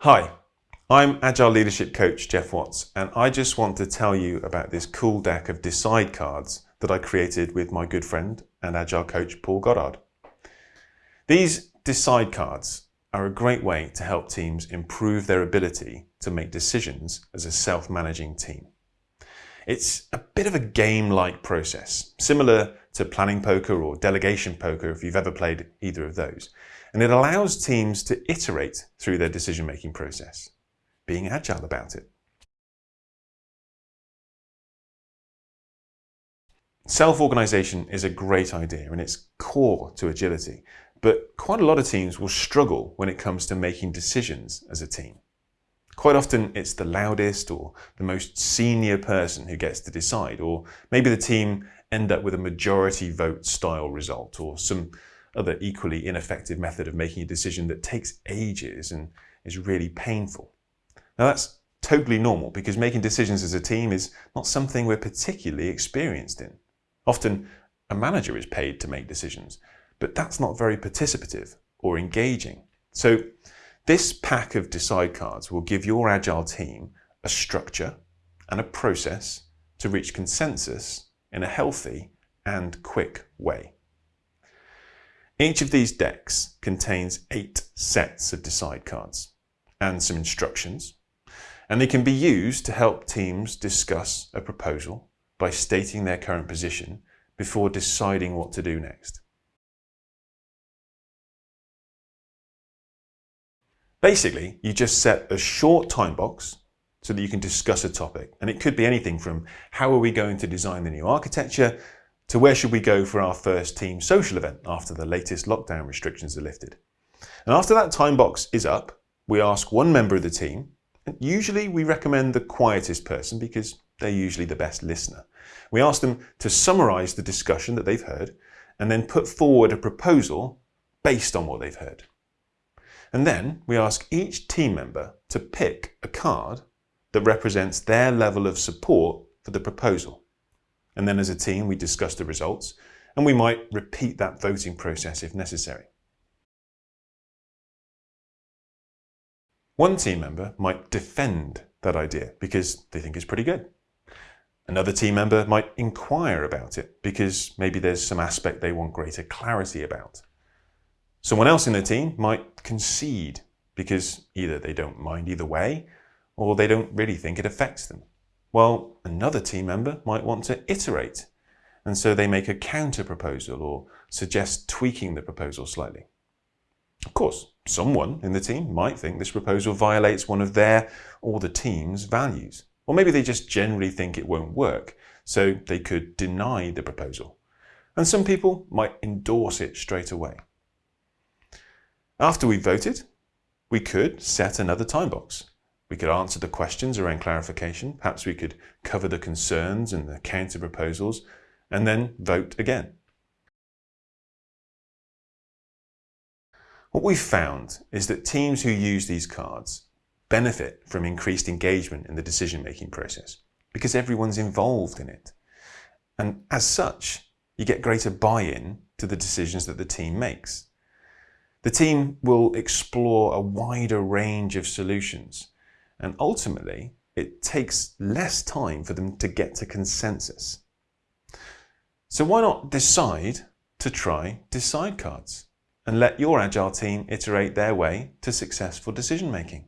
Hi, I'm Agile Leadership Coach Geoff Watts, and I just want to tell you about this cool deck of Decide cards that I created with my good friend and Agile coach Paul Goddard. These Decide cards are a great way to help teams improve their ability to make decisions as a self-managing team. It's a bit of a game-like process, similar to planning poker or delegation poker if you've ever played either of those. And it allows teams to iterate through their decision-making process, being agile about it. Self-organization is a great idea and it's core to agility, but quite a lot of teams will struggle when it comes to making decisions as a team. Quite often it's the loudest or the most senior person who gets to decide, or maybe the team end up with a majority vote style result or some other equally ineffective method of making a decision that takes ages and is really painful. Now that's totally normal because making decisions as a team is not something we're particularly experienced in. Often a manager is paid to make decisions, but that's not very participative or engaging. So this pack of decide cards will give your agile team a structure and a process to reach consensus in a healthy and quick way. Each of these decks contains eight sets of decide cards and some instructions, and they can be used to help teams discuss a proposal by stating their current position before deciding what to do next. Basically, you just set a short time box so that you can discuss a topic. And it could be anything from how are we going to design the new architecture to where should we go for our first team social event after the latest lockdown restrictions are lifted. And after that time box is up, we ask one member of the team, and usually we recommend the quietest person because they're usually the best listener. We ask them to summarize the discussion that they've heard and then put forward a proposal based on what they've heard. And then we ask each team member to pick a card that represents their level of support for the proposal. And then as a team, we discuss the results and we might repeat that voting process if necessary. One team member might defend that idea because they think it's pretty good. Another team member might inquire about it because maybe there's some aspect they want greater clarity about. Someone else in the team might concede because either they don't mind either way or they don't really think it affects them. Well, another team member might want to iterate and so they make a counter proposal or suggest tweaking the proposal slightly. Of course, someone in the team might think this proposal violates one of their or the team's values. Or maybe they just generally think it won't work, so they could deny the proposal. And some people might endorse it straight away. After we voted, we could set another time box. We could answer the questions around clarification. Perhaps we could cover the concerns and the counter proposals and then vote again. What we've found is that teams who use these cards benefit from increased engagement in the decision-making process because everyone's involved in it. And as such, you get greater buy-in to the decisions that the team makes. The team will explore a wider range of solutions and ultimately it takes less time for them to get to consensus. So why not decide to try decide cards and let your agile team iterate their way to successful decision making?